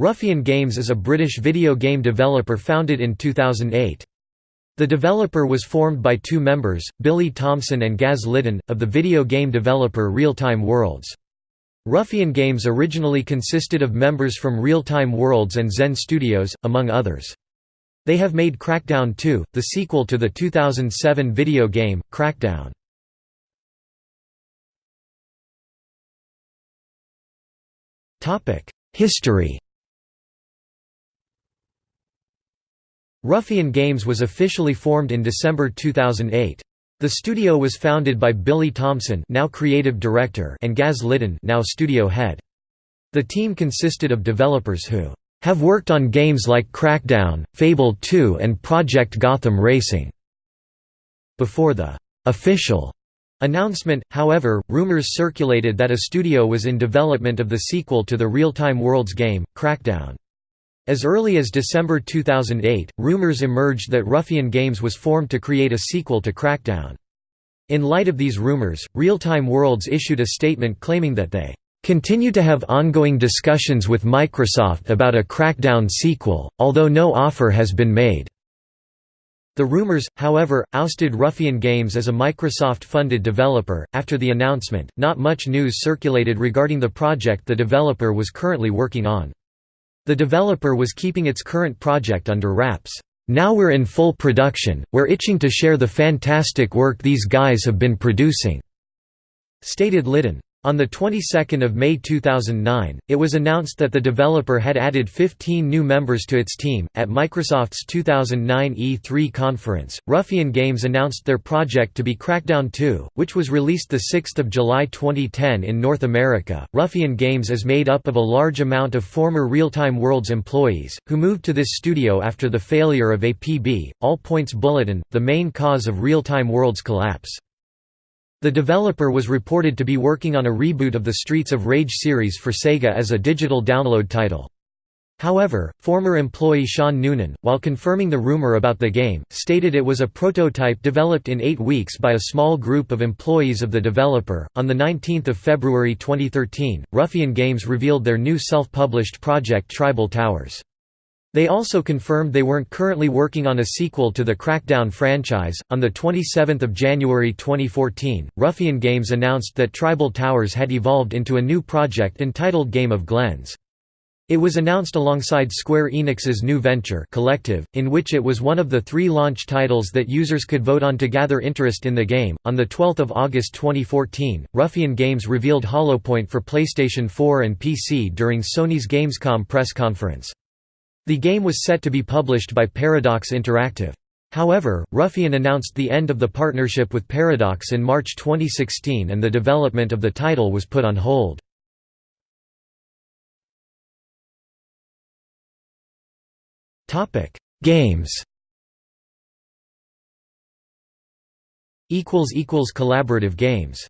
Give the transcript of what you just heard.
Ruffian Games is a British video game developer founded in 2008. The developer was formed by two members, Billy Thompson and Gaz Liddon, of the video game developer Real-Time Worlds. Ruffian Games originally consisted of members from Real-Time Worlds and Zen Studios, among others. They have made Crackdown 2, the sequel to the 2007 video game, Crackdown. History Ruffian Games was officially formed in December 2008. The studio was founded by Billy Thompson now creative director and Gaz Liddon now studio head. The team consisted of developers who have worked on games like Crackdown, Fable 2 and Project Gotham Racing. Before the official announcement, however, rumors circulated that a studio was in development of the sequel to the Real-Time Worlds game, Crackdown. As early as December 2008, rumors emerged that Ruffian Games was formed to create a sequel to Crackdown. In light of these rumors, Real-Time Worlds issued a statement claiming that they continue to have ongoing discussions with Microsoft about a Crackdown sequel, although no offer has been made. The rumors, however, ousted Ruffian Games as a Microsoft-funded developer. After the announcement, not much news circulated regarding the project the developer was currently working on. The developer was keeping its current project under wraps. Now we're in full production, we're itching to share the fantastic work these guys have been producing," stated Liddon. On the 22nd of May 2009, it was announced that the developer had added 15 new members to its team. At Microsoft's 2009 E3 conference, Ruffian Games announced their project to be Crackdown 2, which was released the 6th of July 2010 in North America. Ruffian Games is made up of a large amount of former Real-Time Worlds employees who moved to this studio after the failure of APB, All Points Bulletin, the main cause of Real-Time Worlds collapse. The developer was reported to be working on a reboot of the Streets of Rage series for Sega as a digital download title. However, former employee Sean Noonan, while confirming the rumor about the game, stated it was a prototype developed in eight weeks by a small group of employees of the developer. On 19 February 2013, Ruffian Games revealed their new self published project Tribal Towers. They also confirmed they weren't currently working on a sequel to the Crackdown franchise. On the 27th of January 2014, Ruffian Games announced that Tribal Towers had evolved into a new project entitled Game of Glens. It was announced alongside Square Enix's new venture Collective, in which it was one of the three launch titles that users could vote on to gather interest in the game. On the 12th of August 2014, Ruffian Games revealed Hollowpoint for PlayStation 4 and PC during Sony's Gamescom press conference. The game was set to be published by Paradox Interactive. However, Ruffian announced the end of the partnership with Paradox in March 2016 and the development of the title was put on hold. Games Collaborative games